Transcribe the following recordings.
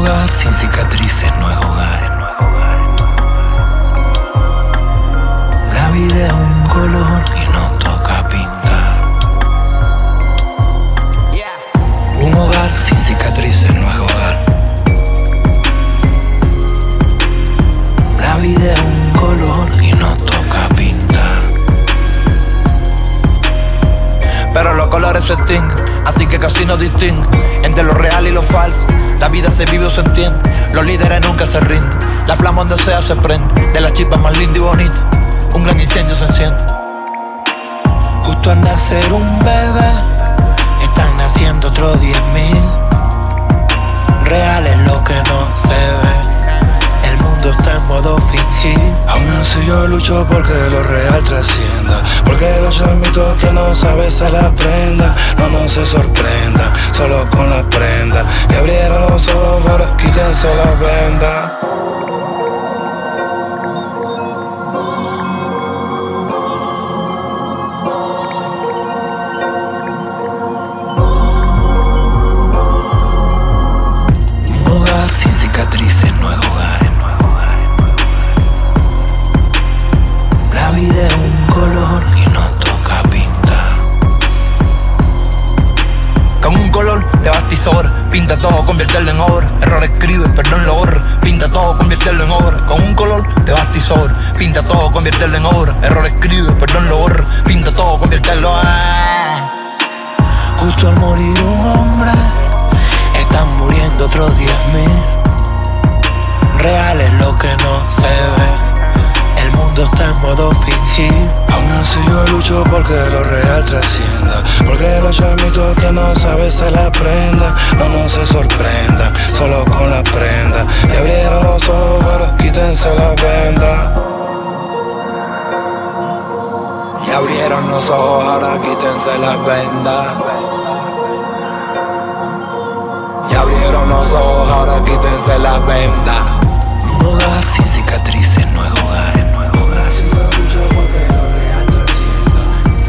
hogar sin cicatrices no es hogar. La vida es un color y nos toca pintar. Un hogar sin cicatrices no es hogar. La vida es un color y nos toca pintar. Pero los colores se extinguen, así que casi no distinguen entre lo real y lo falso. La vida se vive o se entiende, los líderes nunca se rinden. La flama donde sea se prende, de las chispas más linda y bonita, un gran incendio se enciende. Justo al nacer un bebé, están naciendo otros diez mil. Real es lo que no se ve, el mundo está en modo fingir. Aún así yo lucho porque lo real trascienda Porque los chamitos que no saben se la prenda se sorprenda, solo con la prenda. Y abrieron los ojos, quítense la venda pinta todo, conviértelo en obra. Error escribe, perdón lo borra. Pinta todo, conviértelo en obra. Con un color devastador, pinta todo, conviértelo en obra. Error escribe, perdón lo borra. Pinta todo, conviértelo en. Justo al morir un hombre, están muriendo otros diez mil. Real es lo que no se ve, el mundo está en modo fingir. Aún así yo lucho porque lo real trascienda Porque los chamitos que no saben se la prenda pero no se sorprenda, solo con la prenda. Y abrieron los ojos, ahora quítense la venda. Y abrieron los ojos, ahora quítense la venda. Y abrieron los ojos, ahora quítense la venda. Un sin cicatrices no es hogar.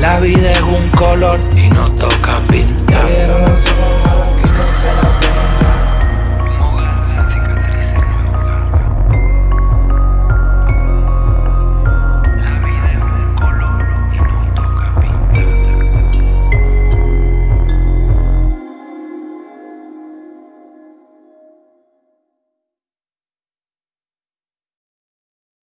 La vida es un color